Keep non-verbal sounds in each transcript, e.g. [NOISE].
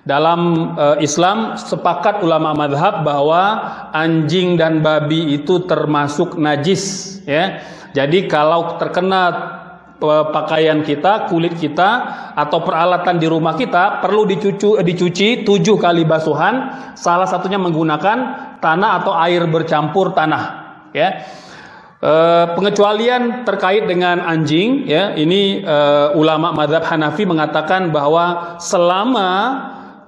Dalam uh, Islam sepakat ulama madhab bahwa anjing dan babi itu termasuk najis ya. Jadi kalau terkena pakaian kita, kulit kita atau peralatan di rumah kita perlu dicuci, dicuci tujuh kali basuhan. Salah satunya menggunakan tanah atau air bercampur tanah. Ya, e, pengecualian terkait dengan anjing. Ya, ini e, ulama madhab Hanafi mengatakan bahwa selama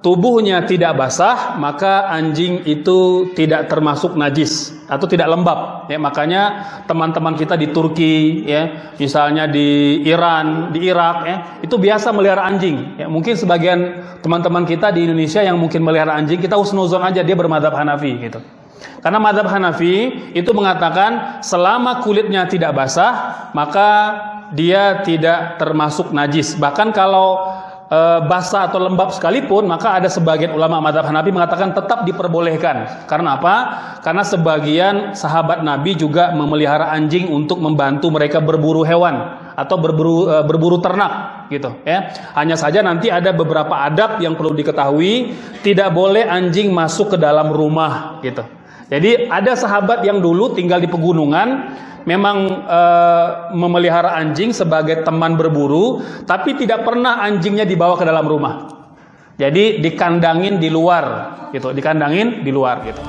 tubuhnya tidak basah, maka anjing itu tidak termasuk najis atau tidak lembab. Ya, makanya teman-teman kita di Turki, ya, misalnya di Iran, di Irak, ya, itu biasa melihara anjing. Ya, mungkin sebagian teman-teman kita di Indonesia yang mungkin melihara anjing, kita usnuzon aja dia bermadhab Hanafi gitu. Karena madhab Hanafi itu mengatakan selama kulitnya tidak basah, maka dia tidak termasuk najis. Bahkan kalau e, basah atau lembab sekalipun, maka ada sebagian ulama madhab Hanafi mengatakan tetap diperbolehkan. Karena apa? Karena sebagian sahabat Nabi juga memelihara anjing untuk membantu mereka berburu hewan atau berburu e, berburu ternak gitu ya. Hanya saja nanti ada beberapa adab yang perlu diketahui, tidak boleh anjing masuk ke dalam rumah gitu. Jadi ada sahabat yang dulu tinggal di pegunungan memang e, memelihara anjing sebagai teman berburu, tapi tidak pernah anjingnya dibawa ke dalam rumah. Jadi dikandangin di luar, gitu, dikandangin di luar, gitu.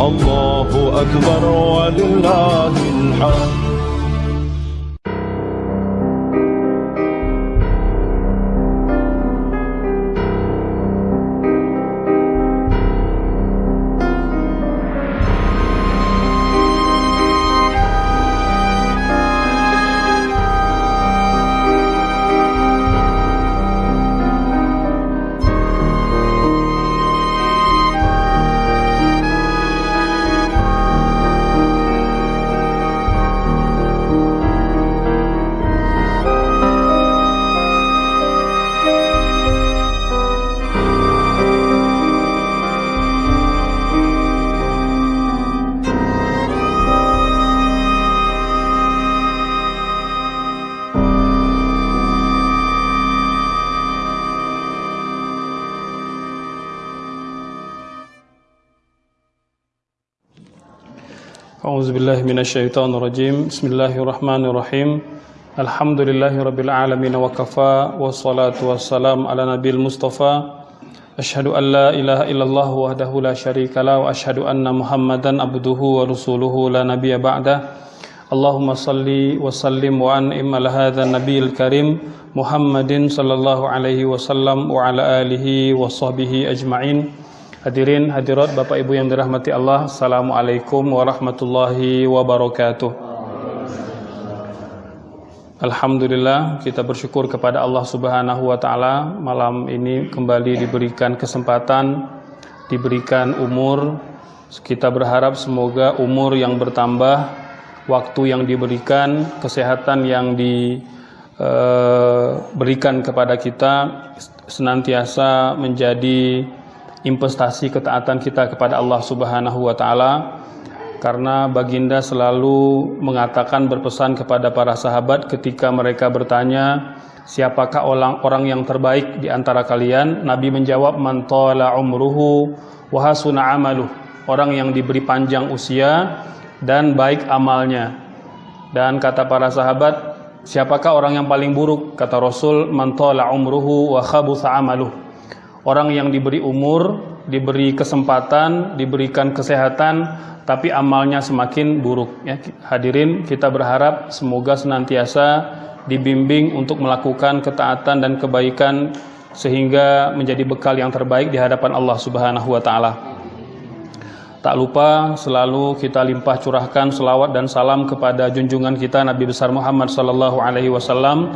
الله أكبر ولله الحمد. أعوذ بالله من الشيطان الرجيم. بسم الله الرحمن الرحيم. الحمد لله رب العالمين وكفى والصلاة والسلام على نبي المصطفى. أشهد أن لا إله إلا الله وحده لا شريك له وأشهد أن محمدا عبده ورسوله لا نبي بعده. اللهم صل وسلم وأنعم على هذا النبي الكريم محمد صلى الله عليه وسلم وعلى آله وصحبه أجمعين. Hadirin hadirat Bapak Ibu yang dirahmati Allah Assalamualaikum warahmatullahi wabarakatuh. Alhamdulillah kita bersyukur kepada Allah subhanahu wa ta'ala. Malam ini kembali diberikan kesempatan Diberikan umur. Kita berharap semoga umur yang bertambah Waktu yang diberikan Kesehatan yang diberikan kepada kita Senantiasa menjadi investasi ketaatan kita kepada Allah Subhanahu wa taala karena baginda selalu mengatakan berpesan kepada para sahabat ketika mereka bertanya siapakah orang orang yang terbaik di antara kalian? Nabi menjawab man tala umruhu wa hasuna amaluh. Orang yang diberi panjang usia dan baik amalnya. Dan kata para sahabat siapakah orang yang paling buruk? Kata Rasul man tala umruhu wa khabutha amaluh Orang yang diberi umur, diberi kesempatan, diberikan kesehatan, tapi amalnya semakin buruk. Ya, hadirin, kita berharap semoga senantiasa dibimbing untuk melakukan ketaatan dan kebaikan sehingga menjadi bekal yang terbaik di hadapan Allah Subhanahu wa taala. Tak lupa selalu kita limpah curahkan selawat dan salam kepada junjungan kita Nabi besar Muhammad sallallahu alaihi wasallam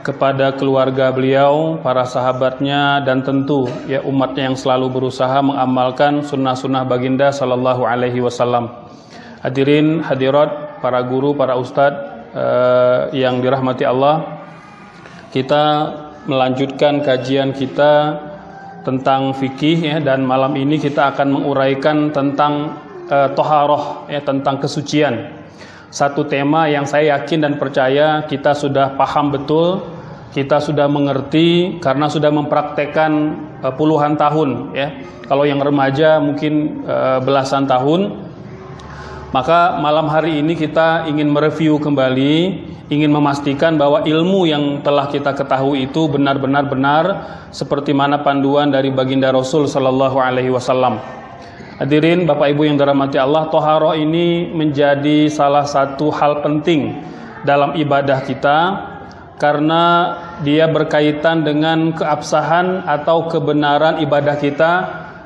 kepada keluarga beliau, para sahabatnya dan tentu ya umatnya yang selalu berusaha mengamalkan sunnah-sunnah baginda sallallahu alaihi wasallam. Hadirin hadirat, para guru, para ustadz uh, yang dirahmati Allah, kita melanjutkan kajian kita tentang fikih ya dan malam ini kita akan menguraikan tentang uh, toharoh ya tentang kesucian satu tema yang saya yakin dan percaya kita sudah paham betul, kita sudah mengerti karena sudah mempraktekkan uh, puluhan tahun ya. Kalau yang remaja mungkin uh, belasan tahun. Maka malam hari ini kita ingin mereview kembali, ingin memastikan bahwa ilmu yang telah kita ketahui itu benar-benar benar seperti mana panduan dari baginda Rasul sallallahu alaihi wasallam. Hadirin Bapak Ibu yang dirahmati Allah, toharoh ini menjadi salah satu hal penting dalam ibadah kita karena dia berkaitan dengan keabsahan atau kebenaran ibadah kita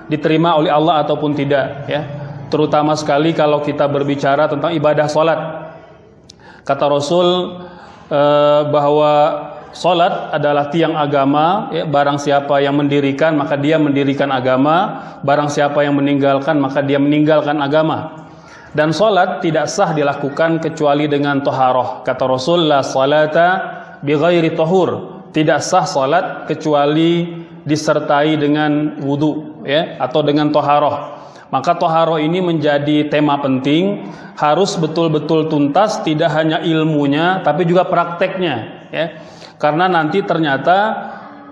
diterima oleh Allah ataupun tidak ya. Terutama sekali kalau kita berbicara tentang ibadah salat. Kata Rasul eh, bahwa Salat adalah tiang agama, ya, barang siapa yang mendirikan maka dia mendirikan agama, barang siapa yang meninggalkan maka dia meninggalkan agama. Dan salat tidak sah dilakukan kecuali dengan toharoh. Kata Rasulullah salata bi ghairi tahur. Tidak sah salat kecuali disertai dengan wudu ya atau dengan toharoh. Maka toharoh ini menjadi tema penting, harus betul-betul tuntas, tidak hanya ilmunya, tapi juga prakteknya. Ya. Karena nanti ternyata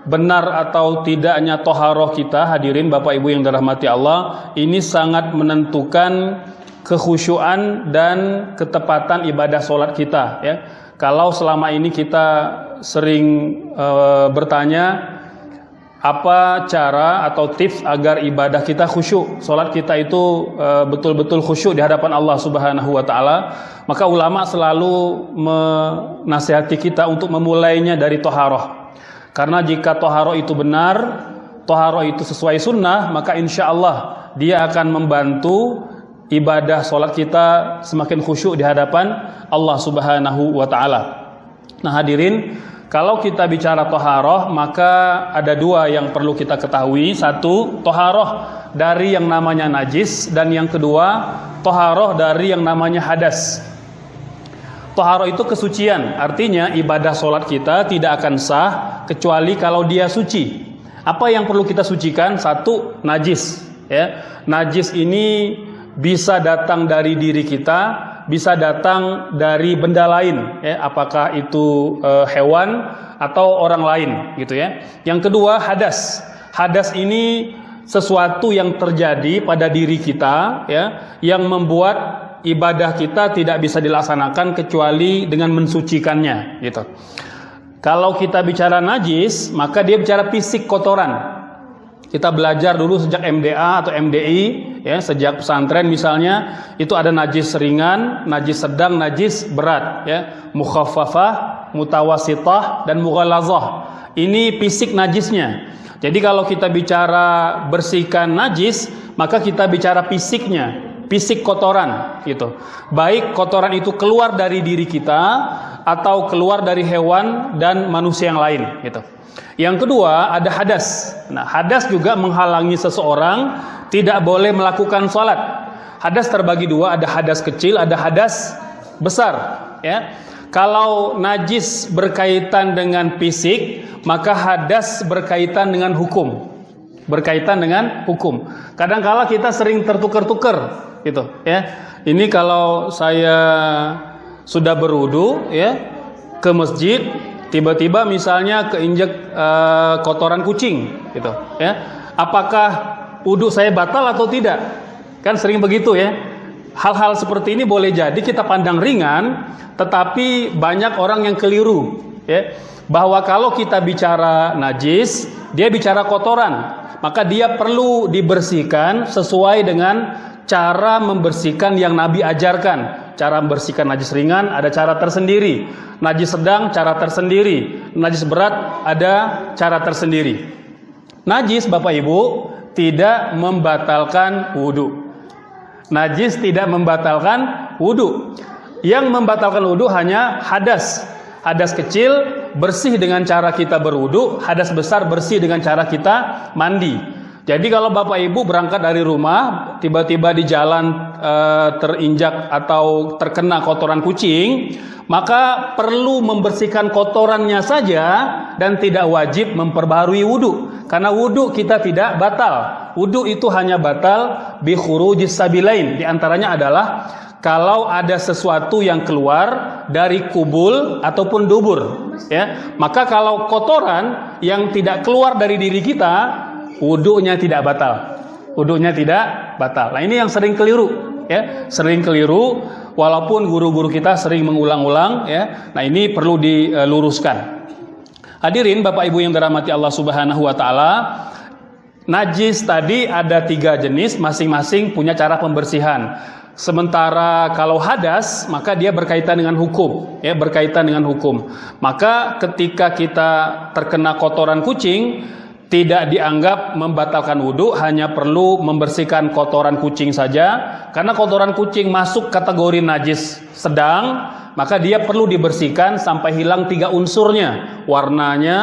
benar atau tidaknya toharoh kita hadirin Bapak Ibu yang dirahmati Allah ini sangat menentukan kekhusyuan dan ketepatan ibadah sholat kita ya. Kalau selama ini kita sering e, bertanya apa cara atau tips agar ibadah kita khusyuk, sholat kita itu eh, betul-betul e, khusyuk di hadapan Allah Subhanahu wa taala, maka ulama selalu menasihati kita untuk memulainya dari toharoh. Karena jika toharoh itu benar, toharoh itu sesuai sunnah, maka insya Allah dia akan membantu ibadah sholat kita semakin khusyuk di hadapan Allah Subhanahu wa taala. Nah, hadirin, kalau kita bicara toharoh, maka ada dua yang perlu kita ketahui. Satu, toharoh dari yang namanya najis. Dan yang kedua, toharoh dari yang namanya hadas. Toharoh itu kesucian. Artinya ibadah sholat kita tidak akan sah kecuali kalau dia suci. Apa yang perlu kita sucikan? Satu, najis. Ya, Najis ini bisa datang dari diri kita bisa datang dari benda lain ya. Apakah itu e, hewan atau orang lain gitu ya. Yang kedua hadas. Hadas ini sesuatu yang terjadi pada diri kita ya yang membuat ibadah kita tidak bisa dilaksanakan kecuali dengan mensucikannya gitu. Kalau kita bicara najis maka dia bicara fisik kotoran kita belajar dulu sejak MDA atau MDI, ya, sejak pesantren misalnya, itu ada najis ringan, najis sedang, najis berat, ya. Mukhaffafah, mutawasitah dan mughalazah. Ini fisik najisnya. Jadi kalau kita bicara bersihkan najis, maka kita bicara fisiknya, fisik kotoran gitu. Baik kotoran itu keluar dari diri kita atau keluar dari hewan dan manusia yang lain gitu. Yang kedua ada hadas. Nah, hadas juga menghalangi seseorang tidak boleh melakukan sholat. Hadas terbagi dua, ada hadas kecil, ada hadas besar. Ya, kalau najis berkaitan dengan fisik, maka hadas berkaitan dengan hukum. Berkaitan dengan hukum. Kadang-kala kita sering tertukar-tukar, gitu. Ya, ini kalau saya sudah berudu, ya, ke masjid, tiba-tiba misalnya keinjek uh, kotoran kucing gitu ya. Apakah wudhu saya batal atau tidak? Kan sering begitu ya. Hal-hal seperti ini boleh jadi kita pandang ringan tetapi banyak orang yang keliru ya. Bahwa kalau kita bicara najis dia bicara kotoran maka dia perlu dibersihkan sesuai dengan cara membersihkan yang Nabi ajarkan cara membersihkan najis ringan ada cara tersendiri. Najis sedang cara tersendiri. Najis berat ada cara tersendiri. Najis Bapak Ibu tidak membatalkan wudhu. Najis tidak membatalkan wudhu. Yang membatalkan wudhu hanya hadas. hadas kecil bersih dengan cara kita berwudu, hadas besar bersih dengan cara kita mandi. Jadi kalau Bapak Ibu berangkat dari rumah, tiba-tiba di jalan e, terinjak atau terkena kotoran kucing, maka perlu membersihkan kotorannya saja dan tidak wajib memperbarui wudhu. Karena wudhu kita tidak batal. Wudhu itu hanya batal bi khurujis sabilain. Di antaranya adalah kalau ada sesuatu yang keluar dari kubul ataupun dubur ya maka kalau kotoran yang tidak keluar dari diri kita wudhunya tidak batal. Wudhunya tidak batal. Nah ini yang sering keliru ya. Sering keliru walaupun guru-guru kita sering mengulang-ulang ya. Nah ini perlu diluruskan. Hadirin Bapak Ibu yang dirahmati Allah Subhanahu wa taala najis tadi ada tiga jenis masing-masing punya cara pembersihan. Sementara kalau hadas maka dia berkaitan dengan hukum, ya berkaitan dengan hukum. Maka ketika kita terkena kotoran kucing tidak dianggap membatalkan wudhu, hanya perlu membersihkan kotoran kucing saja. Karena kotoran kucing masuk kategori najis sedang, maka dia perlu dibersihkan sampai hilang tiga unsurnya, warnanya,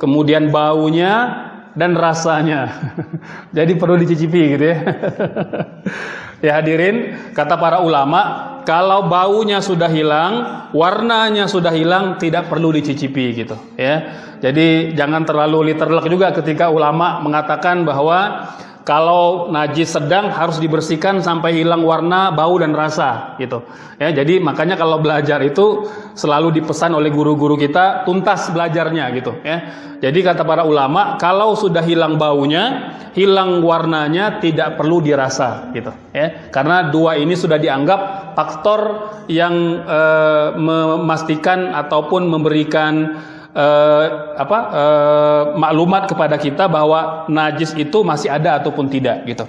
kemudian baunya, dan rasanya. [LAUGHS] Jadi perlu dicicipi gitu ya. [LAUGHS] Ya hadirin, kata para ulama, kalau baunya sudah hilang, warnanya sudah hilang, tidak perlu dicicipi gitu, ya. Jadi jangan terlalu literlek juga ketika ulama mengatakan bahwa kalau najis sedang harus dibersihkan sampai hilang warna, bau dan rasa gitu. Ya, jadi makanya kalau belajar itu selalu dipesan oleh guru-guru kita tuntas belajarnya gitu ya. Jadi kata para ulama, kalau sudah hilang baunya, hilang warnanya tidak perlu dirasa gitu ya. Karena dua ini sudah dianggap faktor yang e, memastikan ataupun memberikan eh, apa eh, maklumat kepada kita bahwa najis itu masih ada ataupun tidak gitu.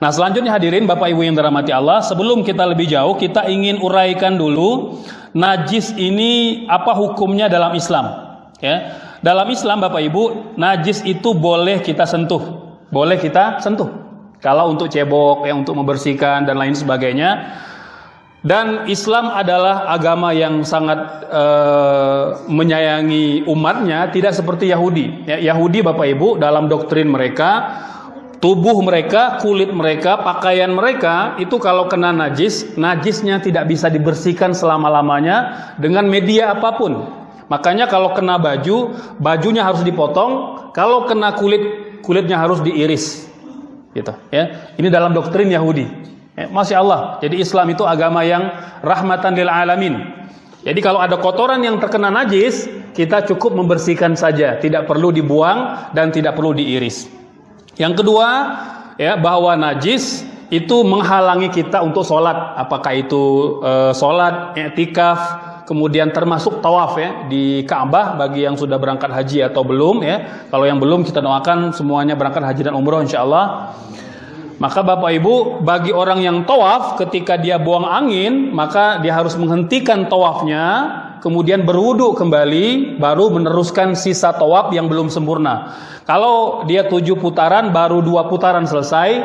Nah selanjutnya hadirin Bapak Ibu yang dirahmati Allah Sebelum kita lebih jauh kita ingin uraikan dulu Najis ini apa hukumnya dalam Islam ya Dalam Islam Bapak Ibu Najis itu boleh kita sentuh Boleh kita sentuh Kalau untuk cebok, yang untuk membersihkan dan lain sebagainya dan Islam adalah agama yang sangat uh, menyayangi umatnya, tidak seperti Yahudi. Ya, Yahudi Bapak Ibu dalam doktrin mereka, tubuh mereka, kulit mereka, pakaian mereka itu kalau kena najis, najisnya tidak bisa dibersihkan selama-lamanya dengan media apa pun. Makanya kalau kena baju, bajunya harus dipotong, kalau kena kulit, kulitnya harus diiris. Gitu, ya. Ini dalam doktrin Yahudi. Ya, Masya Allah. Jadi Islam itu agama yang rahmatan lil alamin. Jadi kalau ada kotoran yang terkena najis, kita cukup membersihkan saja, tidak perlu dibuang dan tidak perlu diiris. Yang kedua, ya bahwa najis itu menghalangi kita untuk sholat, apakah itu e, sholat, etikaf, kemudian termasuk tawaf ya di Ka'bah bagi yang sudah berangkat haji atau belum ya. Kalau yang belum kita doakan semuanya berangkat haji dan umroh insya Allah. Maka Bapak Ibu, bagi orang yang tawaf ketika dia buang angin, maka dia harus menghentikan tawafnya, kemudian berwudu kembali, baru meneruskan sisa tawaf yang belum sempurna. Kalau dia tujuh putaran, baru dua putaran selesai,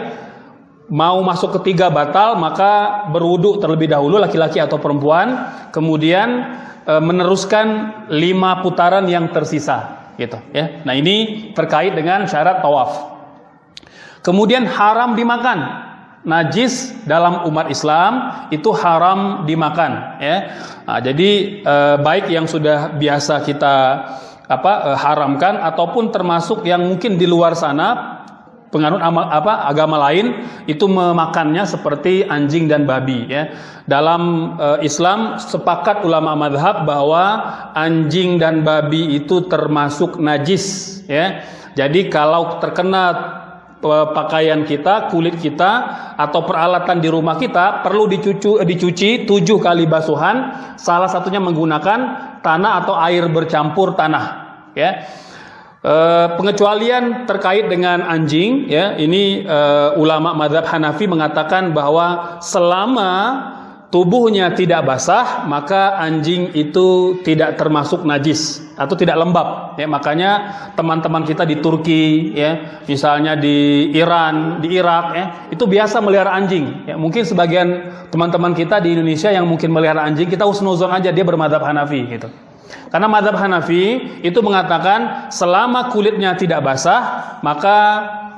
mau masuk ketiga batal, maka berwudu terlebih dahulu laki-laki atau perempuan, kemudian e, meneruskan lima putaran yang tersisa. Gitu, ya. Nah ini terkait dengan syarat tawaf. Kemudian haram dimakan. Najis dalam umat Islam itu haram dimakan ya. Nah, jadi eh, baik yang sudah biasa kita apa eh, haramkan ataupun termasuk yang mungkin di luar sana penganut amal, apa agama lain itu memakannya seperti anjing dan babi ya. Dalam e, Islam sepakat ulama madhab bahwa anjing dan babi itu termasuk najis ya. Jadi kalau terkena pakaian kita, kulit kita atau peralatan di rumah kita perlu dicuci, dicuci tujuh kali basuhan. Salah satunya menggunakan tanah atau air bercampur tanah. Ya. E, pengecualian terkait dengan anjing, ya ini e, ulama madhab Hanafi mengatakan bahwa selama tubuhnya tidak basah, maka anjing itu tidak termasuk najis atau tidak lembab. Ya, makanya teman-teman kita di Turki, ya, misalnya di Iran, di Irak, ya, itu biasa melihara anjing. Ya, mungkin sebagian teman-teman kita di Indonesia yang mungkin melihara anjing, kita usnuzon aja dia bermadhab Hanafi, gitu. Karena madhab Hanafi itu mengatakan selama kulitnya tidak basah, maka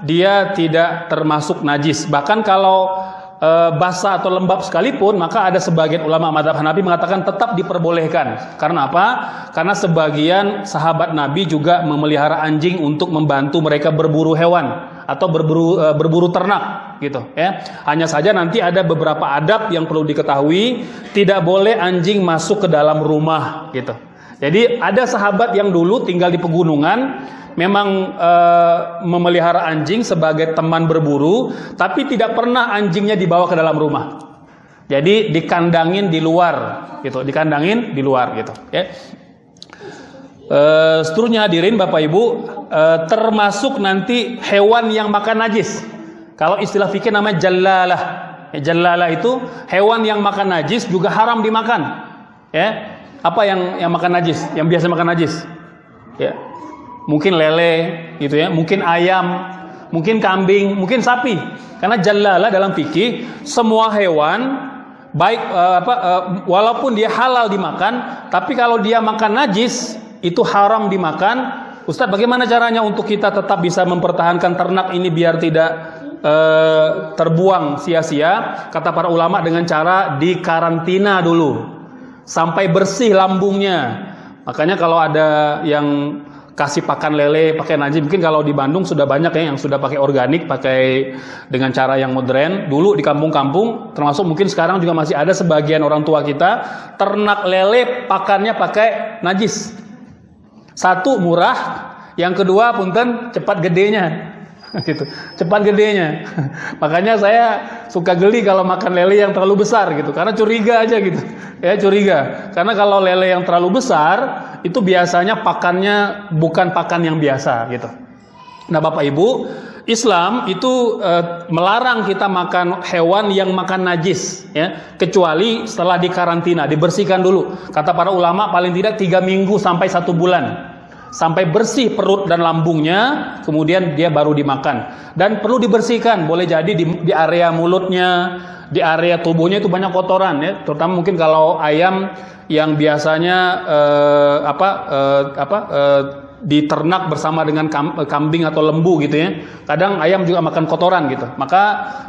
dia tidak termasuk najis. Bahkan kalau e, basah atau lembab sekalipun, maka ada sebagian ulama madhab Hanafi mengatakan tetap diperbolehkan. Karena apa? Karena sebagian sahabat Nabi juga memelihara anjing untuk membantu mereka berburu hewan atau berburu e, berburu ternak gitu ya. Hanya saja nanti ada beberapa adab yang perlu diketahui, tidak boleh anjing masuk ke dalam rumah gitu. Jadi ada sahabat yang dulu tinggal di pegunungan memang e, memelihara anjing sebagai teman berburu, tapi tidak pernah anjingnya dibawa ke dalam rumah. Jadi dikandangin di luar, gitu, dikandangin di luar, gitu. Ya. E, seterusnya hadirin Bapak Ibu, e, termasuk nanti hewan yang makan najis. Kalau istilah fikih namanya jallalah. Ya, jallalah itu hewan yang makan najis juga haram dimakan. Ya. Apa yang yang makan najis? Yang biasa makan najis? Ya, mungkin lele gitu ya, mungkin ayam, mungkin kambing, mungkin sapi. Karena jalalah dalam fikih semua hewan baik uh, apa uh, walaupun dia halal dimakan, tapi kalau dia makan najis itu haram dimakan. Ustadz, bagaimana caranya untuk kita tetap bisa mempertahankan ternak ini biar tidak uh, terbuang sia-sia? Kata para ulama dengan cara dikarantina dulu sampai bersih lambungnya. Makanya kalau ada yang kasih pakan lele pakai najis mungkin kalau di Bandung sudah banyak ya yang sudah pakai organik pakai dengan cara yang modern. Dulu di kampung-kampung termasuk mungkin sekarang juga masih ada sebagian orang tua kita ternak lele pakannya pakai najis. Satu murah yang kedua punten cepat gedenya [LAUGHS] gitu. Cepat gedenya. [LAUGHS] Makanya saya suka geli kalau makan lele yang terlalu besar gitu. Karena curiga aja gitu. Ya curiga. Karena kalau lele yang terlalu besar itu biasanya pakannya bukan pakan yang biasa gitu. Nah, Bapak Ibu, Islam itu e, melarang kita makan hewan yang makan najis, ya, kecuali setelah dikarantina, dibersihkan dulu. Kata para ulama paling tidak tiga minggu sampai satu bulan, sampai bersih perut dan lambungnya, kemudian dia baru dimakan. Dan perlu dibersihkan, boleh jadi di, di area mulutnya, di area tubuhnya itu banyak kotoran, ya, terutama mungkin kalau ayam yang biasanya eh, apa eh, apa eh, diternak bersama dengan kambing atau lembu gitu ya. Kadang ayam juga makan kotoran gitu. Maka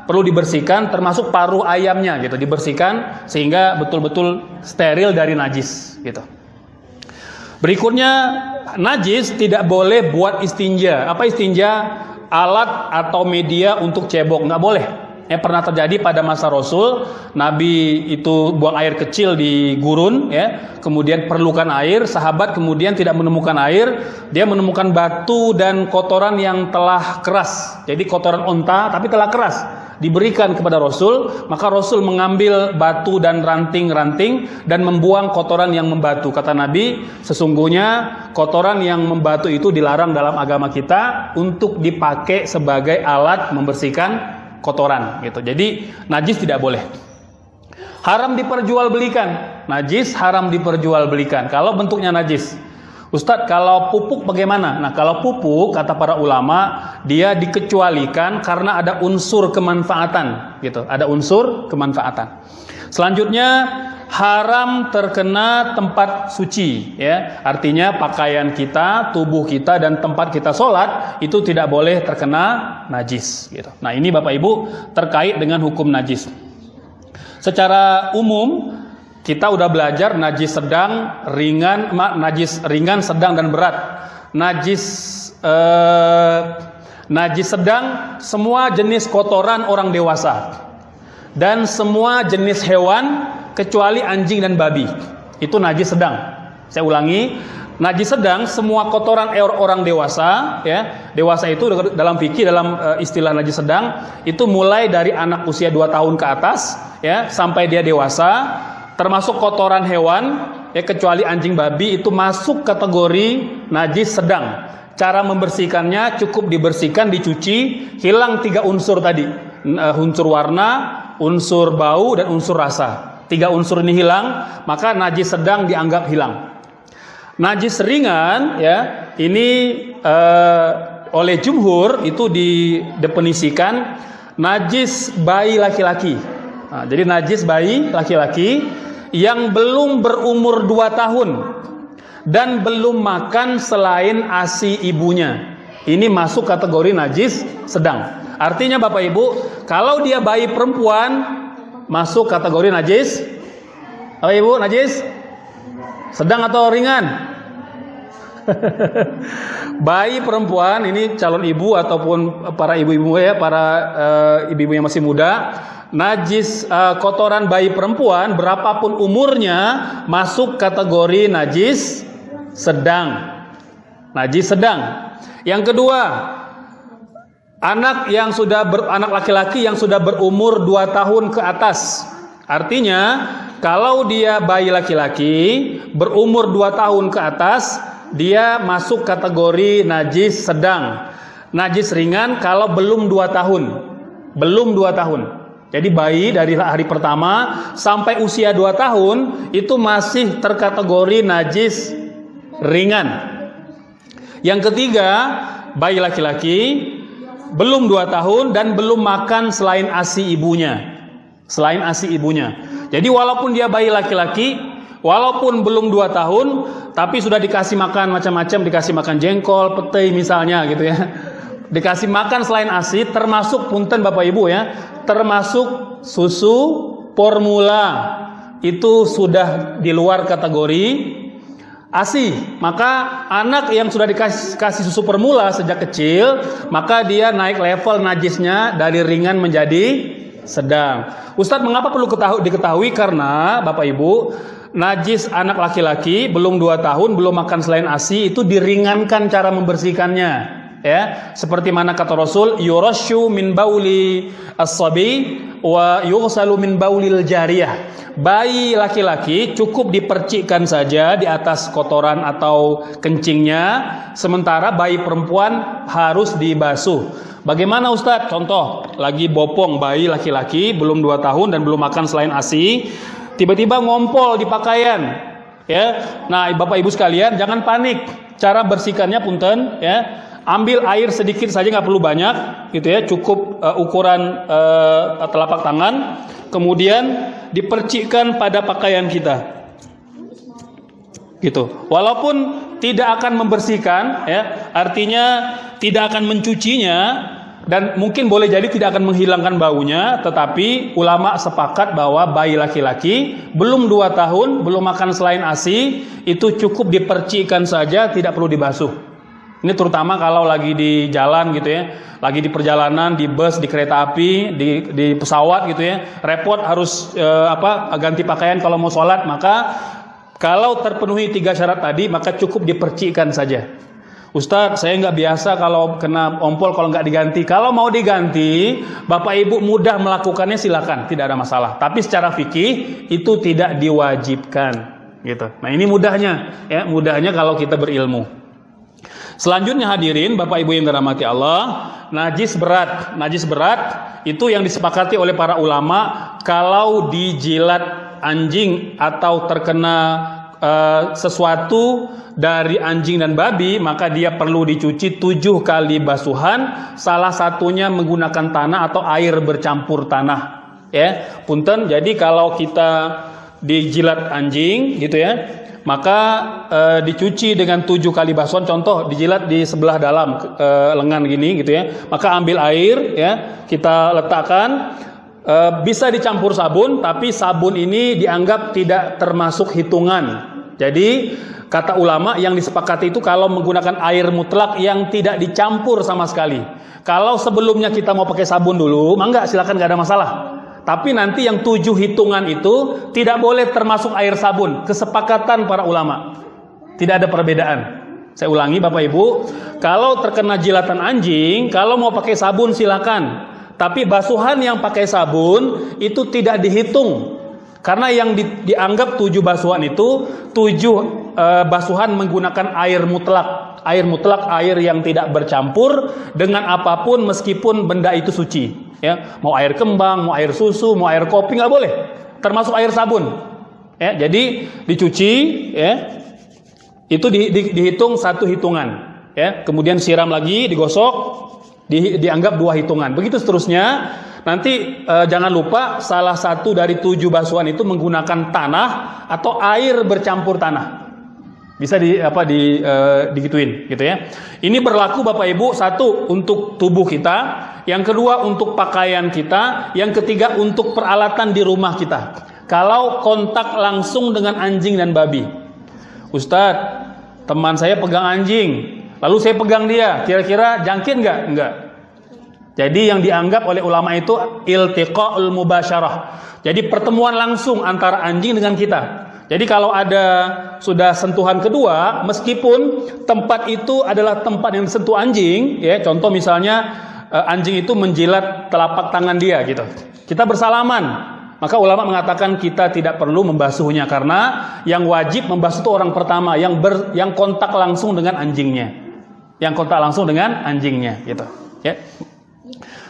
perlu dibersihkan termasuk paruh ayamnya gitu, dibersihkan sehingga betul-betul steril dari najis gitu. Berikutnya najis tidak boleh buat istinja. Apa istinja? Alat atau media untuk cebok. Nggak boleh. Ya, pernah terjadi pada masa Rasul, Nabi itu buang air kecil di gurun, ya, kemudian perlukan air, sahabat kemudian tidak menemukan air, dia menemukan batu dan kotoran yang telah keras, jadi kotoran onta tapi telah keras, diberikan kepada Rasul, maka Rasul mengambil batu dan ranting-ranting dan membuang kotoran yang membatu. Kata Nabi, sesungguhnya kotoran yang membatu itu dilarang dalam agama kita untuk dipakai sebagai alat membersihkan kotoran gitu. Jadi najis tidak boleh. Haram diperjualbelikan. Najis haram diperjualbelikan kalau bentuknya najis. Ustadz, kalau pupuk bagaimana? Nah, kalau pupuk kata para ulama, dia dikecualikan karena ada unsur kemanfaatan, gitu. Ada unsur kemanfaatan. Selanjutnya haram terkena tempat suci ya artinya pakaian kita tubuh kita dan tempat kita sholat itu tidak boleh terkena najis gitu nah ini bapak ibu terkait dengan hukum najis secara umum kita udah belajar najis sedang ringan najis ringan sedang dan berat najis eh, najis sedang semua jenis kotoran orang dewasa dan semua jenis hewan kecuali anjing dan babi. Itu najis sedang. Saya ulangi, najis sedang semua kotoran orang dewasa ya. Dewasa itu dalam fikih dalam uh, istilah najis sedang itu mulai dari anak usia 2 tahun ke atas ya sampai dia dewasa termasuk kotoran hewan ya kecuali anjing babi itu masuk kategori najis sedang. Cara membersihkannya cukup dibersihkan, dicuci, hilang tiga unsur tadi, uh, unsur warna, unsur bau dan unsur rasa. tiga unsur ini hilang, maka najis sedang dianggap hilang. Najis ringan ya, ini uh, oleh jumhur itu didefinisikan najis bayi laki-laki. Nah, jadi najis bayi laki-laki yang belum berumur 2 tahun dan belum makan selain ASI ibunya. Ini masuk kategori najis sedang. Artinya Bapak Ibu, kalau dia bayi perempuan masuk kategori najis. Bapak Ibu, najis sedang atau ringan? [LAUGHS] bayi perempuan ini calon ibu ataupun para ibu-ibu ya, para uh, ibu-ibu yang masih muda, najis uh, kotoran bayi perempuan berapapun umurnya masuk kategori najis sedang. Najis sedang. Yang kedua, anak yang sudah ber, anak laki-laki yang sudah berumur 2 tahun ke atas. Artinya, kalau dia bayi laki-laki berumur 2 tahun ke atas, dia masuk kategori najis sedang. Najis ringan kalau belum dua tahun. Belum dua tahun. Jadi bayi dari hari pertama sampai usia dua tahun itu masih terkategori najis ringan. Yang ketiga, bayi laki-laki belum dua tahun dan belum makan selain ASI ibunya. Selain ASI ibunya. Jadi walaupun dia bayi laki-laki, walaupun belum dua tahun tapi sudah dikasih makan macam-macam dikasih makan jengkol petai misalnya gitu ya dikasih makan selain ASI termasuk punten Bapak Ibu ya. Termasuk susu formula. Itu sudah di luar kategori ASI. Maka anak yang sudah dikasih kasih susu formula sejak kecil maka dia naik level najisnya dari ringan menjadi sedang. Ustadz mengapa perlu diketahui? Karena Bapak Ibu najis anak laki-laki belum dua tahun belum makan selain ASI itu diringankan cara membersihkannya ya seperti mana kata Rasul yurasyu min bauli as-sabi wa yughsalu min baulil jariyah. Bayi laki-laki cukup dipercikkan saja di atas kotoran atau kencingnya sementara bayi perempuan harus dibasuh. Bagaimana Ustadz? Contoh lagi bopong bayi laki-laki belum dua tahun dan belum makan selain ASI tiba-tiba ngompol di pakaian ya. Nah bapak ibu sekalian jangan panik. Cara bersihkannya punten ya ambil air sedikit saja nggak perlu banyak gitu ya. Cukup uh, ukuran uh, telapak tangan. Kemudian dipercikkan pada pakaian kita. Gitu. Walaupun tidak akan membersihkan ya. Artinya tidak akan mencucinya dan mungkin boleh jadi tidak akan menghilangkan baunya tetapi ulama sepakat bahwa bayi laki-laki belum dua tahun belum makan selain ASI itu cukup dipercikan saja tidak perlu dibasuh ini terutama kalau lagi di jalan gitu ya lagi di perjalanan di bus di kereta api di, di pesawat gitu ya repot harus eh, apa ganti pakaian kalau mau sholat maka kalau terpenuhi tiga syarat tadi maka cukup dipercikan saja Ustadz, saya nggak biasa kalau kena ompol kalau nggak diganti. Kalau mau diganti, Bapak Ibu mudah melakukannya silakan, tidak ada masalah. Tapi secara fikih itu tidak diwajibkan, gitu. Nah ini mudahnya, ya mudahnya kalau kita berilmu. Selanjutnya hadirin, Bapak Ibu yang dirahmati Allah, najis berat, najis berat itu yang disepakati oleh para ulama kalau dijilat anjing atau terkena uh, sesuatu dari anjing dan babi maka dia perlu dicuci tujuh kali basuhan salah satunya menggunakan tanah atau air bercampur tanah ya. Punten jadi kalau kita dijilat anjing gitu ya maka e, dicuci dengan tujuh kali basuhan contoh dijilat di sebelah dalam e, lengan gini gitu ya maka ambil air ya kita letakkan e, bisa dicampur sabun tapi sabun ini dianggap tidak termasuk hitungan jadi kata ulama yang disepakati itu kalau menggunakan air mutlak yang tidak dicampur sama sekali. Kalau sebelumnya kita mau pakai sabun dulu, mangga silakan nggak ada masalah. Tapi nanti yang tujuh hitungan itu tidak boleh termasuk air sabun. Kesepakatan para ulama. Tidak ada perbedaan. Saya ulangi Bapak Ibu, kalau terkena jilatan anjing, kalau mau pakai sabun silakan. Tapi basuhan yang pakai sabun itu tidak dihitung karena yang di, dianggap tujuh basuhan itu tujuh e, basuhan menggunakan air mutlak. Air mutlak air yang tidak bercampur dengan apa pun meskipun benda itu suci. Ya, mau air kembang, mau air susu, mau air kopi nggak boleh. termasuk air sabun. Ya, jadi dicuci ya. Itu di, di, dihitung satu hitungan ya. Kemudian siram lagi, digosok, di, dianggap dua hitungan. Begitu seterusnya. Nanti eh, jangan lupa salah satu dari tujuh basuhan itu menggunakan tanah atau air bercampur tanah. Bisa di apa di uh, digituin gitu ya. Ini berlaku Bapak Ibu satu untuk tubuh kita, yang kedua untuk pakaian kita, yang ketiga untuk peralatan di rumah kita. Kalau kontak langsung dengan anjing dan babi. Ustadz, teman saya pegang anjing, lalu saya pegang dia, kira-kira jangkit nggak? Enggak. Jadi yang dianggap oleh ulama itu iltiqa'ul mubasyarah. Jadi pertemuan langsung antara anjing dengan kita. Jadi kalau ada sudah sentuhan kedua, meskipun tempat itu adalah tempat yang sentuh anjing, ya contoh misalnya eh, anjing itu menjilat telapak tangan dia gitu. Kita bersalaman, maka ulama mengatakan kita tidak perlu membasuhnya karena yang wajib membasuh itu orang pertama yang ber, yang kontak langsung dengan anjingnya, yang kontak langsung dengan anjingnya gitu. Ya.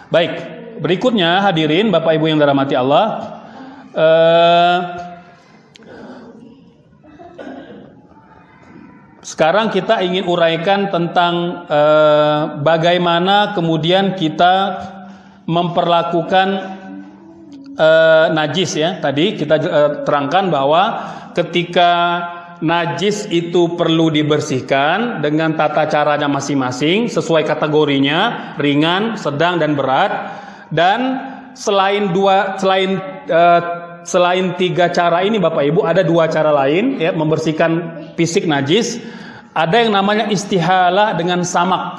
Baik, berikutnya hadirin Bapak Ibu yang dirahmati Allah. Eh, Sekarang kita ingin uraikan tentang eh, bagaimana kemudian kita memperlakukan eh, najis ya. Tadi kita eh, terangkan bahwa ketika najis itu perlu dibersihkan dengan tata caranya masing-masing sesuai kategorinya, ringan, sedang dan berat. Dan selain dua selain eh, selain tiga cara ini Bapak Ibu ada dua cara lain ya membersihkan fisik najis ada yang namanya istihalah dengan samak.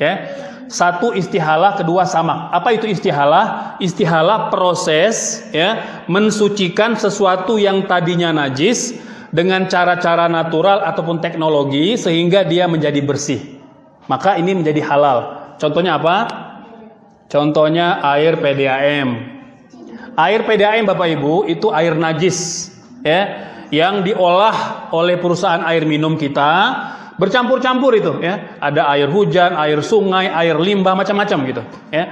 Ya. Satu istihalah, kedua samak. Apa itu istihalah? Istihalah proses ya mensucikan sesuatu yang tadinya najis dengan cara-cara natural ataupun teknologi sehingga dia menjadi bersih. Maka ini menjadi halal. Contohnya apa? Contohnya air PDAM. Air PDAM Bapak Ibu itu air najis ya yang diolah oleh perusahaan air minum kita bercampur-campur itu ya ada air hujan air sungai air limbah macam-macam gitu ya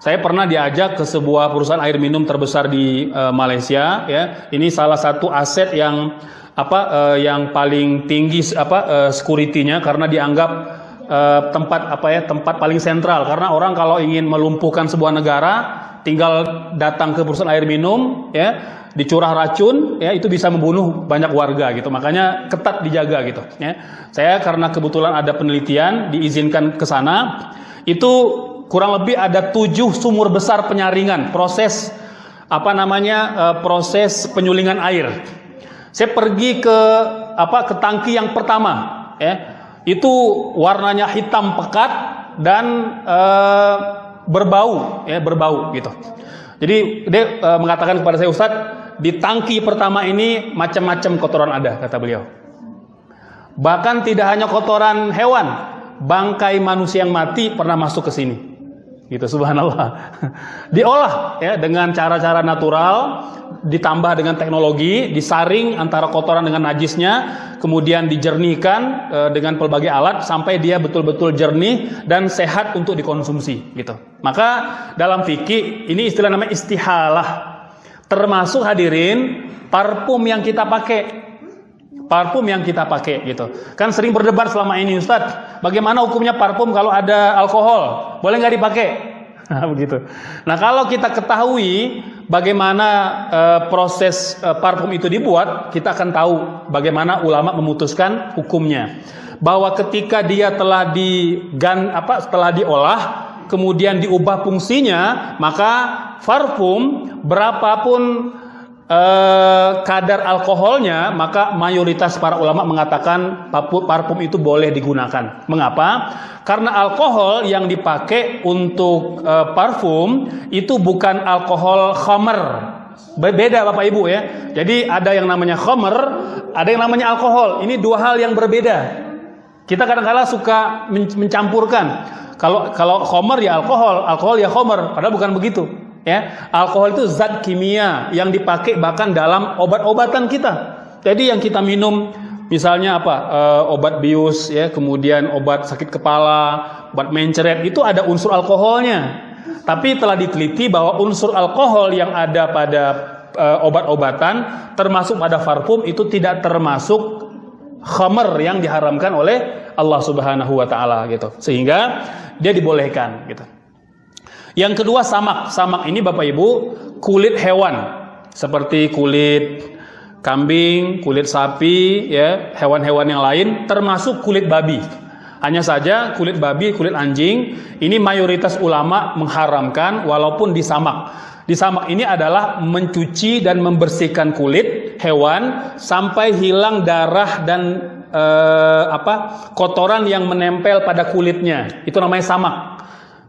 saya pernah diajak ke sebuah perusahaan air minum terbesar di uh, Malaysia ya ini salah satu aset yang apa uh, yang paling tinggi apa uh, security-nya karena dianggap uh, tempat apa ya tempat paling sentral. Karena orang kalau ingin melumpuhkan sebuah negara tinggal datang ke perusahaan air minum ya dicurah racun ya itu bisa membunuh banyak warga gitu. Makanya ketat dijaga gitu ya. Saya karena kebetulan ada penelitian diizinkan ke sana itu kurang lebih ada tujuh sumur besar penyaringan proses apa namanya uh, proses penyulingan air saya pergi ke apa ke tangki yang pertama ya itu warnanya hitam pekat dan uh, berbau ya berbau gitu jadi dia uh, mengatakan kepada saya Ustadz di tangki pertama ini macam-macam kotoran ada kata beliau. Bahkan tidak hanya kotoran hewan, bangkai manusia yang mati pernah masuk ke sini. Gitu subhanallah. Diolah ya dengan cara-cara natural, ditambah dengan teknologi, disaring antara kotoran dengan najisnya, kemudian dijernihkan e, dengan pelbagai alat sampai dia betul-betul jernih dan sehat untuk dikonsumsi gitu. Maka dalam fikih ini istilah namanya istihalah termasuk hadirin parfum yang kita pakai parfum yang kita pakai gitu. Kan sering berdebat selama ini Ustadz bagaimana hukumnya parfum kalau ada alkohol? Boleh nggak dipakai? [LAUGHS] Begitu. Nah kalau kita ketahui bagaimana uh, proses uh, parfum itu dibuat kita akan tahu bagaimana ulama memutuskan hukumnya. Bahwa ketika dia telah digan apa setelah diolah kemudian diubah fungsinya maka parfum berapapun eh, kadar alkoholnya, maka mayoritas para ulama mengatakan parfum itu boleh digunakan. Mengapa? Karena alkohol yang dipakai untuk eh, parfum itu bukan alkohol khamer. Beda Bapak Ibu ya. Jadi ada yang namanya khamer, ada yang namanya alkohol. Ini dua hal yang berbeda. Kita kadang-kala suka mencampurkan. Kalau kalau khamer ya alkohol, alkohol ya khamer, padahal bukan begitu. Ya, alkohol itu zat kimia yang dipakai bahkan dalam obat-obatan kita. Jadi yang kita minum misalnya apa? E, obat bius ya, kemudian obat sakit kepala, obat mencret itu ada unsur alkoholnya. Tapi telah diteliti bahwa unsur alkohol yang ada pada e, obat-obatan termasuk pada parfum itu tidak termasuk khamar yang diharamkan oleh Allah Subhanahu wa taala gitu. Sehingga dia dibolehkan gitu. Yang kedua samak. Samak ini Bapak Ibu kulit hewan seperti kulit kambing, kulit sapi, ya, hewan-hewan yang lain termasuk kulit babi. Hanya saja kulit babi, kulit anjing ini mayoritas ulama mengharamkan walaupun disamak. Disamak ini adalah mencuci dan membersihkan kulit hewan sampai hilang darah dan eh, apa kotoran yang menempel pada kulitnya. Itu namanya samak.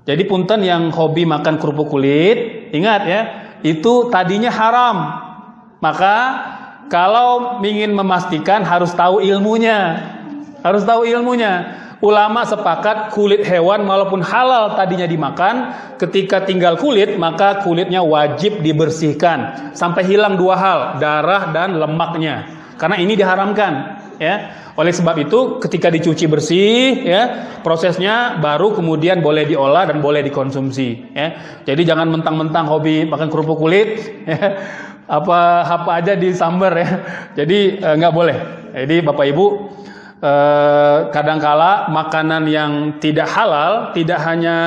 Jadi punten yang hobi makan kerupuk kulit, ingat ya, itu tadinya haram. Maka kalau ingin memastikan harus tahu ilmunya. Harus tahu ilmunya. Ulama sepakat kulit hewan walaupun halal tadinya dimakan, ketika tinggal kulit maka kulitnya wajib dibersihkan sampai hilang dua hal, darah dan lemaknya. Karena ini diharamkan, ya. Oleh sebab itu ketika dicuci bersih, ya, prosesnya baru kemudian boleh diolah dan boleh dikonsumsi, ya. Jadi jangan mentang-mentang hobi makan kerupuk kulit, ya, apa apa aja di sambar ya. Jadi eh, nggak boleh. Jadi Bapak Ibu eh, kadangkala makanan yang tidak halal tidak hanya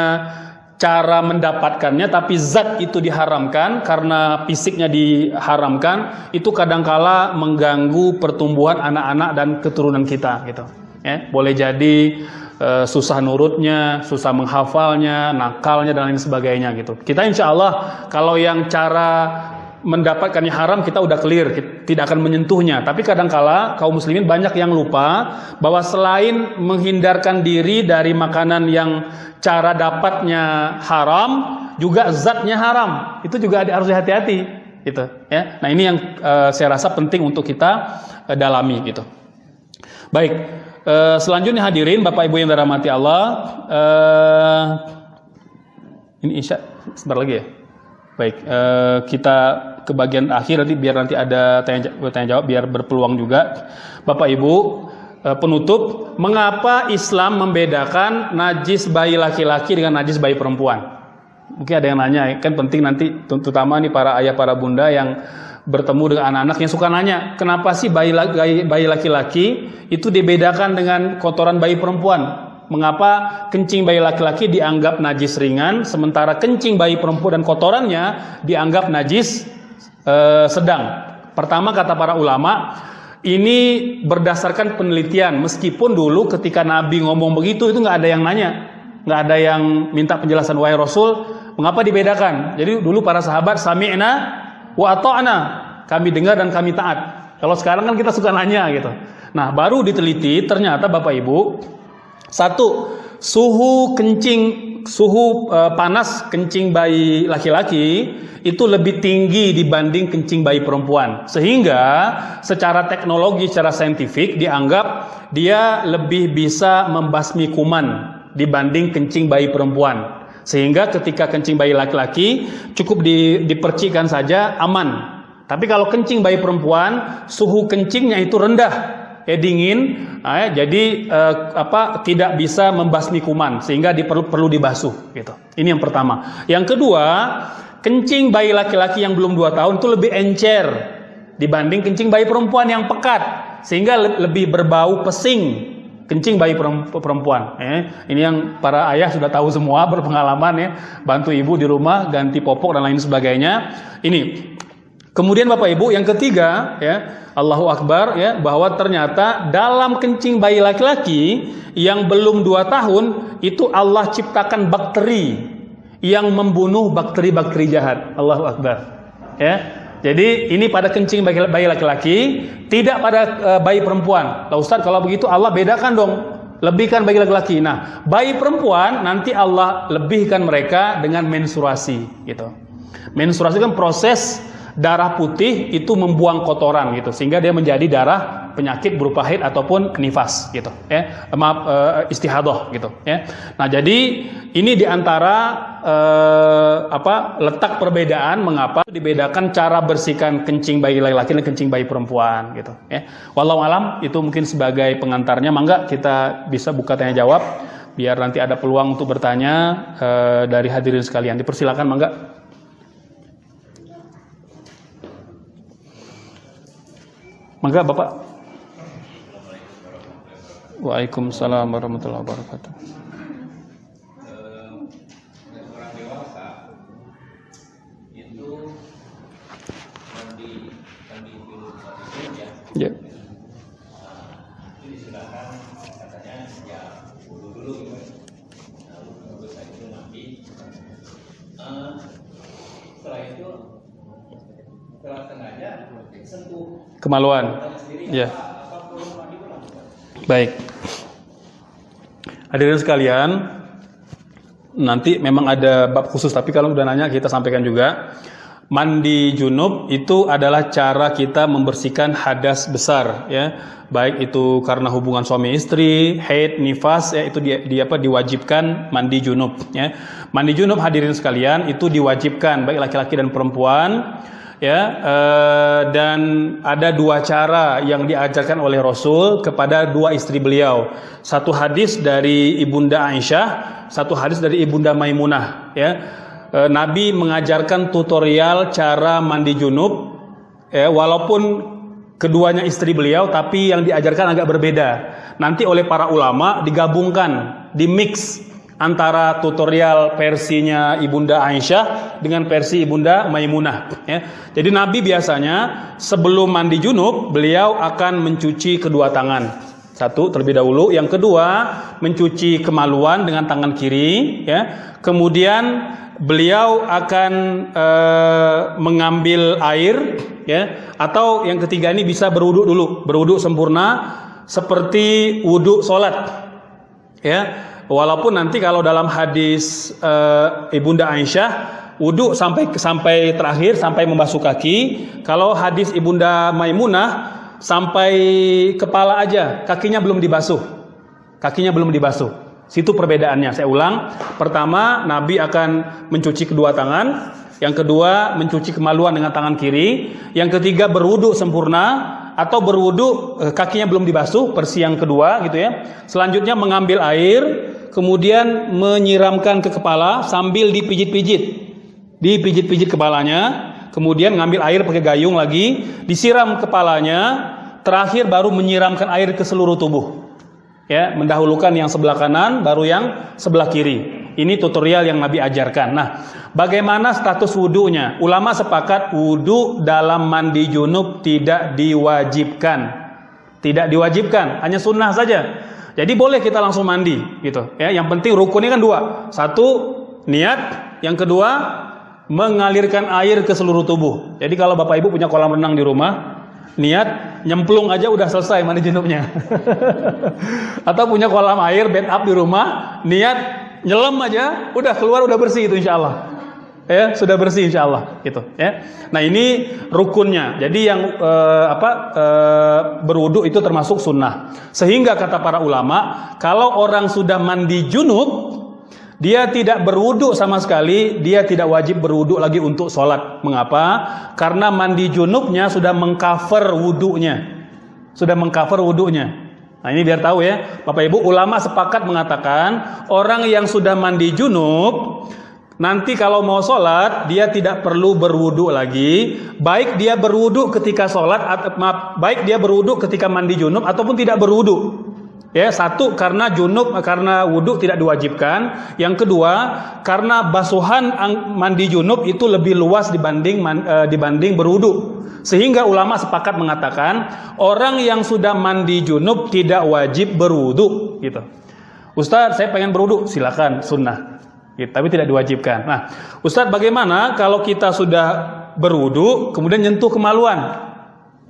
cara mendapatkannya tapi zat itu diharamkan karena fisiknya diharamkan itu kadangkala mengganggu pertumbuhan anak-anak dan keturunan kita gitu. Ya boleh jadi e, susah nurutnya susah menghafalnya nakalnya dan lain sebagainya gitu. Kita insya Allah kalau yang cara mendapatkannya haram kita udah clear, tidak akan menyentuhnya. Tapi kadangkala kaum muslimin banyak yang lupa bahwa selain menghindarkan diri dari makanan yang cara dapatnya haram, juga zatnya haram. Itu juga harus hati-hati gitu ya. Nah, ini yang uh, saya rasa penting untuk kita uh, dalami gitu. Baik, uh, selanjutnya hadirin Bapak Ibu yang dirahmati Allah, ini Isya sebentar lagi ya. Baik, uh, kita ke bagian akhir nanti biar nanti ada tanya, tanya jawab biar berpeluang juga. Bapak Ibu, eh, penutup, mengapa Islam membedakan najis bayi laki-laki dengan najis bayi perempuan? Mungkin ada yang nanya, kan penting nanti terutama nih para ayah para bunda yang bertemu dengan anak-anak yang suka nanya, kenapa sih bayi laki-laki itu dibedakan dengan kotoran bayi perempuan? Mengapa kencing bayi laki-laki dianggap najis ringan, sementara kencing bayi perempuan dan kotorannya dianggap najis eh, sedang. Pertama kata para ulama, ini berdasarkan penelitian. Meskipun dulu ketika Nabi ngomong begitu itu nggak ada yang nanya, nggak ada yang minta penjelasan wahai Rasul, mengapa dibedakan? Jadi dulu para sahabat sami'na wa ata'na, kami dengar dan kami taat. Kalau sekarang kan kita suka nanya gitu. Nah, baru diteliti ternyata Bapak Ibu, satu, suhu kencing suhu e, panas kencing bayi laki-laki itu lebih tinggi dibanding kencing bayi perempuan. Sehingga secara teknologi, secara saintifik dianggap dia lebih bisa membasmi kuman dibanding kencing bayi perempuan. Sehingga ketika kencing bayi laki-laki cukup di, dipercikan saja aman. Tapi kalau kencing bayi perempuan, suhu kencingnya itu rendah eh, dingin, eh, jadi eh, apa tidak bisa membasmi kuman sehingga diperlu perlu dibasuh gitu. Ini yang pertama. Yang kedua, kencing bayi laki-laki yang belum dua tahun itu lebih encer dibanding kencing bayi perempuan yang pekat sehingga le lebih berbau pesing kencing bayi perempuan. Eh, ini yang para ayah sudah tahu semua [LAUGHS] berpengalaman ya, bantu ibu di rumah ganti popok dan lain sebagainya. Ini. Kemudian Bapak Ibu yang ketiga ya, Allahu Akbar ya bahwa ternyata dalam kencing bayi laki-laki yang belum dua tahun itu Allah ciptakan bakteri yang membunuh bakteri-bakteri jahat. Allahu Akbar. Ya. Jadi ini pada kencing bayi laki-laki, tidak pada uh, bayi perempuan. Lah Ustaz kalau begitu Allah bedakan dong. Lebihkan bayi laki-laki. Nah, bayi perempuan nanti Allah lebihkan mereka dengan menstruasi gitu. Menstruasi kan proses darah putih itu membuang kotoran gitu sehingga dia menjadi darah penyakit berupa haid ataupun nifas gitu ya. Maaf uh, istihadah gitu ya. Nah jadi ini di antara uh, apa letak perbedaan mengapa dibedakan cara bersihkan kencing bayi laki-laki dan kencing bayi perempuan gitu ya. Walau alam itu mungkin sebagai pengantarnya. Mangga kita bisa buka tanya jawab biar nanti ada peluang untuk bertanya uh, dari hadirin sekalian. Dipersilakan mangga Maka Bapak. Waalaikumsalam warahmatullahi wabarakatuh. Ya. Kemaluan. Ya. Baik. Hadirin sekalian, nanti memang ada bab khusus tapi kalau udah nanya kita sampaikan juga. Mandi junub itu adalah cara kita membersihkan hadas besar ya. Baik itu karena hubungan suami istri, haid, nifas ya itu di, di apa diwajibkan mandi junub ya. Mandi junub hadirin sekalian itu diwajibkan baik laki-laki dan perempuan ya eh, dan ada dua cara yang diajarkan oleh Rasul kepada dua istri beliau. Satu hadis dari Ibunda Aisyah, satu hadis dari Ibunda Maimunah ya. E, Nabi mengajarkan tutorial cara mandi junub ya, walaupun keduanya istri beliau tapi yang diajarkan agak berbeda. Nanti oleh para ulama digabungkan di mix antara tutorial versinya Ibunda Aisyah dengan versi Ibunda Maimunah ya. Jadi Nabi biasanya sebelum mandi junub beliau akan mencuci kedua tangan. Satu terlebih dahulu, yang kedua mencuci kemaluan dengan tangan kiri ya. Kemudian beliau akan e, mengambil air ya atau yang ketiga ini bisa berwudhu dulu berwudhu sempurna seperti wudhu sholat ya walaupun nanti kalau dalam hadis e, ibunda Aisyah wudhu sampai sampai terakhir sampai membasuh kaki kalau hadis ibunda Maimunah sampai kepala aja kakinya belum dibasuh kakinya belum dibasuh Situ perbedaannya. Saya ulang. Pertama, Nabi akan mencuci kedua tangan. Yang kedua, mencuci kemaluan dengan tangan kiri. Yang ketiga, berwudu sempurna atau berwudu eh, kakinya belum dibasuh, persi yang kedua gitu ya. Selanjutnya mengambil air, kemudian menyiramkan ke kepala sambil dipijit-pijit. Dipijit-pijit kepalanya, kemudian ngambil air pakai gayung lagi, disiram kepalanya, terakhir baru menyiramkan air ke seluruh tubuh. Ya mendahulukan yang sebelah kanan baru yang sebelah kiri. Ini tutorial yang Nabi ajarkan. Nah bagaimana status wudhunya ulama sepakat wudhu dalam mandi junub tidak diwajibkan. Tidak diwajibkan hanya sunnah saja jadi boleh kita langsung mandi gitu. Ya yang penting rukunnya kan dua. Satu niat. Yang kedua mengalirkan air ke seluruh tubuh. Jadi kalau bapak ibu punya kolam renang di rumah niat nyemplung aja udah selesai mandi junubnya [LAUGHS] atau punya kolam air bed up di rumah niat nyelam aja udah keluar udah bersih itu insya Allah ya sudah bersih insya Allah gitu ya nah ini rukunnya jadi yang eh, apa eh, berwudu itu termasuk sunnah sehingga kata para ulama kalau orang sudah mandi junub dia tidak berwudhu sama sekali, dia tidak wajib berwudhu lagi untuk sholat. Mengapa? Karena mandi junubnya sudah mengcover wudhunya. Sudah mengcover wudhunya. Nah ini biar tahu ya, Bapak Ibu ulama sepakat mengatakan orang yang sudah mandi junub nanti kalau mau sholat dia tidak perlu berwudhu lagi, baik dia berwudhu ketika sholat, maaf, baik dia berwudhu ketika mandi junub ataupun tidak berwudhu. Ya, satu karena junub karena wudhu tidak diwajibkan. Yang kedua, karena basuhan mandi junub itu lebih luas dibanding e, dibanding berwudhu. Sehingga ulama sepakat mengatakan orang yang sudah mandi junub tidak wajib berwudhu gitu. Ustaz, saya pengen berwudhu, silakan sunnah. Gitu, tapi tidak diwajibkan. Nah, Ustaz bagaimana kalau kita sudah berwudhu kemudian nyentuh kemaluan?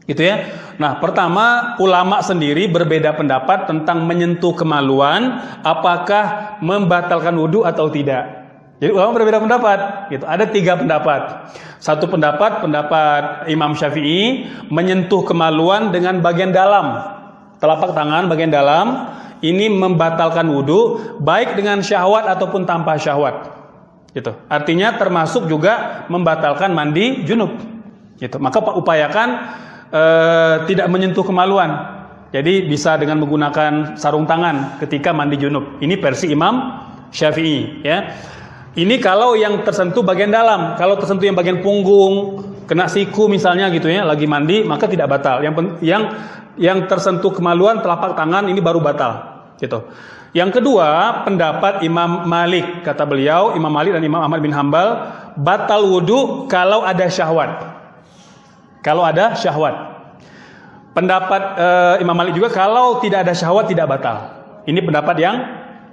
Gitu ya. Nah, pertama ulama sendiri berbeda pendapat tentang menyentuh kemaluan apakah membatalkan wudhu atau tidak. Jadi ulama berbeda pendapat. Gitu. Ada tiga pendapat. Satu pendapat pendapat Imam Syafi'i menyentuh kemaluan dengan bagian dalam telapak tangan bagian dalam ini membatalkan wudhu baik dengan syahwat ataupun tanpa syahwat. Gitu. Artinya termasuk juga membatalkan mandi junub. Gitu. Maka upayakan eh, tidak menyentuh kemaluan. Jadi bisa dengan menggunakan sarung tangan ketika mandi junub. Ini versi Imam Syafi'i ya. Ini kalau yang tersentuh bagian dalam, kalau tersentuh yang bagian punggung, kena siku misalnya gitu ya, lagi mandi maka tidak batal. Yang yang yang tersentuh kemaluan telapak tangan ini baru batal gitu. Yang kedua, pendapat Imam Malik kata beliau, Imam Malik dan Imam Ahmad bin Hambal batal wudhu kalau ada syahwat. Kalau ada syahwat. Pendapat eh, Imam Malik juga kalau tidak ada syahwat tidak batal. Ini pendapat yang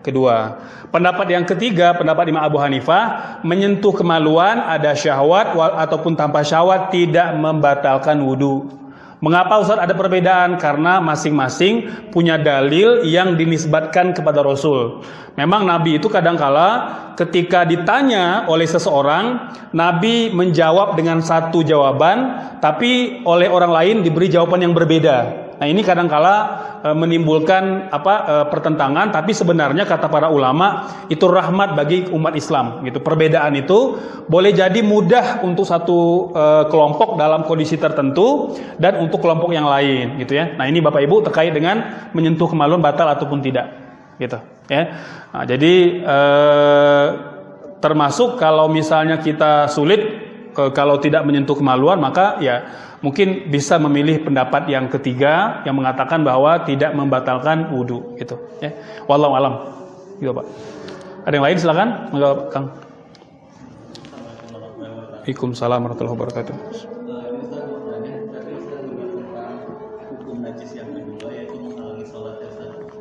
kedua. Pendapat yang ketiga, pendapat Imam Abu Hanifah menyentuh kemaluan ada syahwat wa- ataupun tanpa syahwat tidak membatalkan wudhu. Mengapa Ustaz ada perbedaan? Karena masing-masing punya dalil yang dinisbatkan kepada Rasul. Memang Nabi itu kadangkala ketika ditanya oleh seseorang, Nabi menjawab dengan satu jawaban, tapi oleh orang lain diberi jawaban yang berbeda. Nah ini kadangkala e, menimbulkan apa e, pertentangan, tapi sebenarnya kata para ulama itu rahmat bagi umat Islam. Gitu. Perbedaan itu boleh jadi mudah untuk satu e, kelompok dalam kondisi tertentu dan untuk kelompok yang lain, gitu ya. Nah ini bapak ibu terkait dengan menyentuh kemaluan batal ataupun tidak, gitu. Ya. Nah, jadi e, termasuk kalau misalnya kita sulit e, kalau tidak menyentuh kemaluan maka ya mungkin bisa memilih pendapat yang ketiga yang mengatakan bahwa tidak membatalkan wudhu gitu ya. Walau alam. Gitu pak. Ada yang lain? Silakan. Monggo, kang. Waalaikumsalam warahmatullahi wabarakatuh.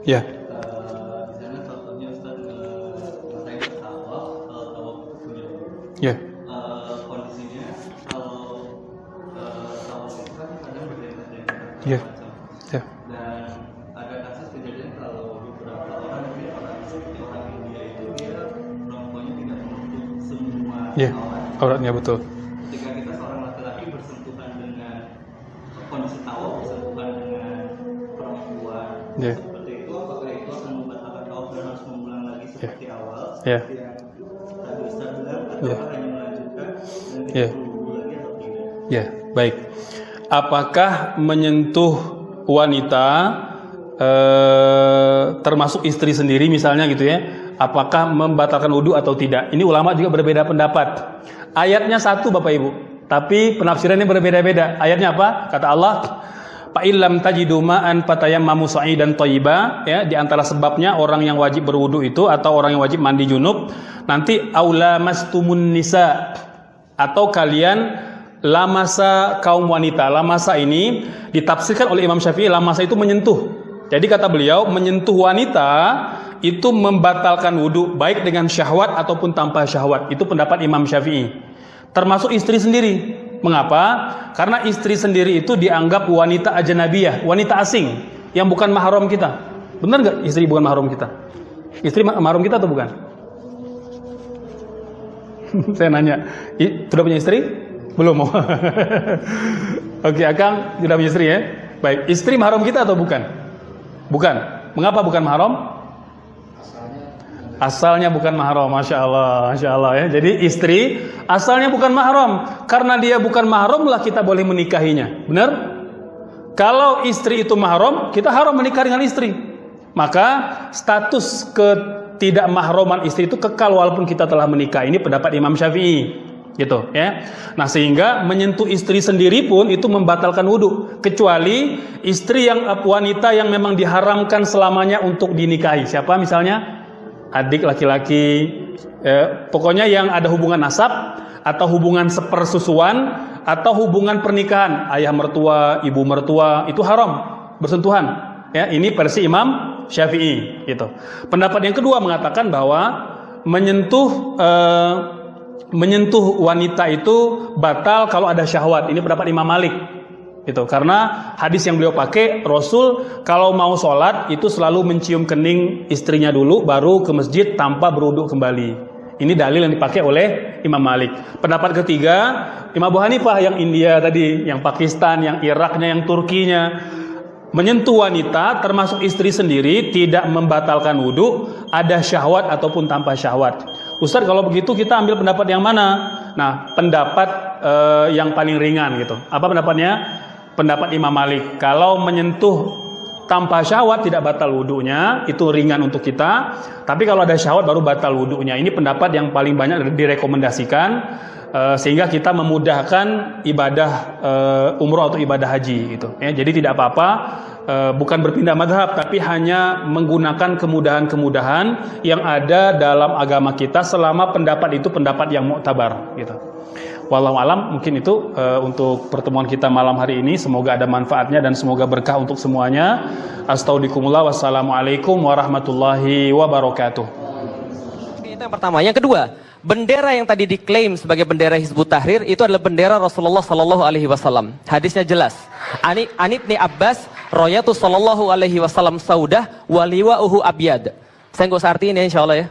Ya. Ustaz. ya Iya. macam. ya dan ada kasus kejadian kalau beberapa orang mungkin orang orang India itu dia rokoknya tidak menutup semua ya aurat. auratnya betul ketika kita seorang laki-laki bersentuhan dengan kondisi tawaf bersentuhan dengan perempuan Ya. seperti itu apakah itu akan membatalkan tawaf dan harus mengulang lagi seperti awal Ya. seperti yang tadi Ustaz bilang atau Ya. hanya melanjutkan dan tidak perlu lagi atau tidak Ya, baik. Apakah menyentuh wanita eh, termasuk istri sendiri misalnya gitu ya? Apakah membatalkan wudhu atau tidak? Ini ulama juga berbeda pendapat. Ayatnya satu Bapak Ibu, tapi penafsirannya berbeda-beda. Ayatnya apa? Kata Allah, Fa illam tajidu ma'an sa'idan thayyiba ya di antara sebabnya orang yang wajib berwudu itu atau orang yang wajib mandi junub nanti aula mastumun nisa atau kalian lamasa kaum wanita. Lamasa ini ditafsirkan oleh Imam Syafi'i lamasa itu menyentuh. Jadi kata beliau menyentuh wanita itu membatalkan wudhu baik dengan syahwat ataupun tanpa syahwat. Itu pendapat Imam Syafi'i. Termasuk istri sendiri. Mengapa? Karena istri sendiri itu dianggap wanita ajanabiyah, wanita asing yang bukan mahram kita. Benar nggak istri bukan mahram kita? Istri ma- mahram kita atau bukan? [LAUGHS] Saya nanya, sudah punya istri? Belum mau. [LAUGHS] Oke, Akang tidak punya istri ya? Baik, istri mahram kita atau bukan? Bukan. Mengapa bukan mahram? Asalnya bukan mahram, masya Allah, masya Allah ya. Jadi istri asalnya bukan mahram, karena dia bukan mahram lah kita boleh menikahinya, benar? Kalau istri itu mahram, kita haram menikah dengan istri. Maka status ketidak mahroman istri itu kekal walaupun kita telah menikah. Ini pendapat Imam Syafi'i, gitu ya. Nah sehingga menyentuh istri sendiri pun itu membatalkan wudhu, kecuali istri yang wanita yang memang diharamkan selamanya untuk dinikahi. Siapa misalnya? adik laki-laki, eh, pokoknya yang ada hubungan nasab atau hubungan sepersusuan atau hubungan pernikahan ayah mertua, ibu mertua itu haram bersentuhan. Ya, ini versi Imam Syafi'i gitu. Pendapat yang kedua mengatakan bahwa menyentuh eh, menyentuh wanita itu batal kalau ada syahwat. Ini pendapat Imam Malik. Gitu. Karena hadis yang beliau pakai Rasul kalau mau sholat itu selalu mencium kening istrinya dulu baru ke masjid tanpa beruduk kembali. Ini dalil yang dipakai oleh Imam Malik. Pendapat ketiga Imam Abu Hanifah yang India tadi yang Pakistan yang Iraknya yang Turkinya menyentuh wanita termasuk istri sendiri tidak membatalkan wudhu ada syahwat ataupun tanpa syahwat Ustaz kalau begitu kita ambil pendapat yang mana? Nah pendapat eh, yang paling ringan gitu. Apa pendapatnya? Pendapat Imam Malik. Kalau menyentuh tanpa syahwat tidak batal wudhunya itu ringan untuk kita. Tapi kalau ada syahwat baru batal wudhunya ini pendapat yang paling banyak direkomendasikan Eh, sehingga kita memudahkan ibadah eh, umroh atau ibadah haji gitu ya. Jadi tidak apa-apa bukan berpindah madhab tapi hanya menggunakan kemudahan-kemudahan yang ada dalam agama kita selama pendapat itu pendapat yang muktabar gitu Walau alam mungkin itu uh, untuk pertemuan kita malam hari ini semoga ada manfaatnya dan semoga berkah untuk semuanya. Astagfirullahaladzim. Wassalamualaikum warahmatullahi wabarakatuh. Itu yang pertama. Yang kedua, bendera yang tadi diklaim sebagai bendera Hizbut Tahrir itu adalah bendera Rasulullah Sallallahu Alaihi Wasallam. Hadisnya jelas. Ani Anib ni Abbas, Royatu Sallallahu Alaihi Wasallam Saudah, waliwa uhu abyad. Saya nggak usah artiin ya, insya Allah ya.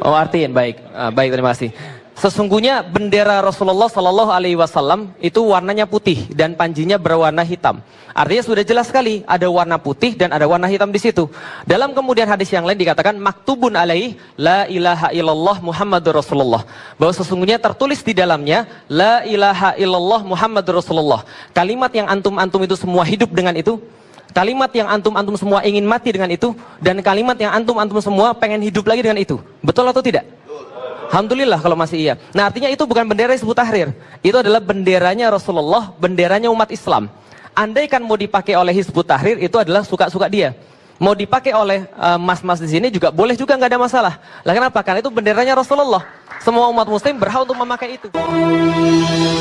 Oh artiin, baik, Ah, baik terima kasih. Sesungguhnya bendera Rasulullah Sallallahu Alaihi Wasallam itu warnanya putih dan panjinya berwarna hitam. Artinya sudah jelas sekali ada warna putih dan ada warna hitam di situ. Dalam kemudian hadis yang lain dikatakan maktubun alaih la ilaha illallah Muhammadur Rasulullah. Bahwa sesungguhnya tertulis di dalamnya la ilaha illallah Muhammadur Rasulullah. Kalimat yang antum-antum itu semua hidup dengan itu Kalimat yang antum-antum semua ingin mati dengan itu dan kalimat yang antum-antum semua pengen hidup lagi dengan itu. Betul atau tidak? Alhamdulillah kalau masih iya. Nah artinya itu bukan bendera Hizbut Tahrir. Itu adalah benderanya Rasulullah, benderanya umat Islam. Andaikan mau dipakai oleh Hizbut Tahrir itu adalah suka-suka dia. Mau dipakai oleh eh, mas-mas di sini juga boleh juga nggak ada masalah. Lah kenapa? Karena itu benderanya Rasulullah. Semua umat muslim berhak untuk memakai itu. Kalimat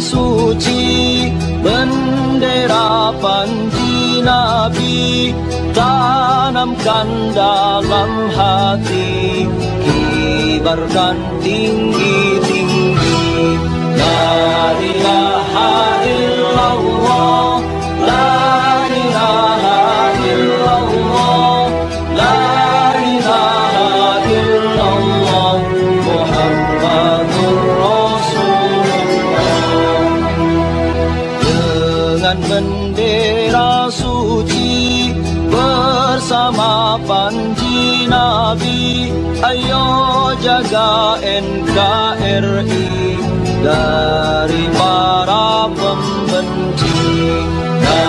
suci Bendera panji Nabi Tanamkan dalam hati. Kibarkan tinggi-tinggi La ilaha illallah panji Nabi Ayo jaga NKRI Dari para pembenci. La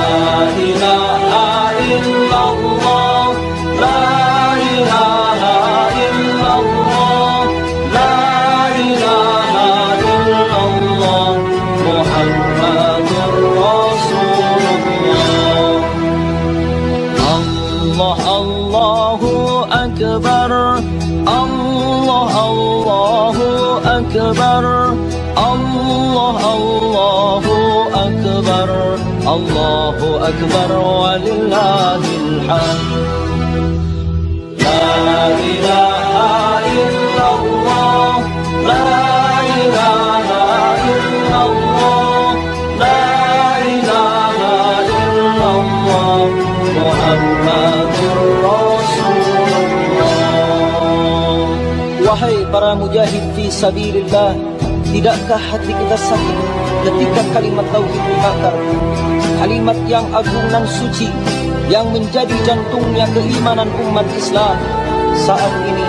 para mujahid fi sabilillah? Tidakkah hati kita sakit ketika kalimat tauhid dibakar? Kalimat yang agung dan suci Yang menjadi jantungnya keimanan umat Islam Saat ini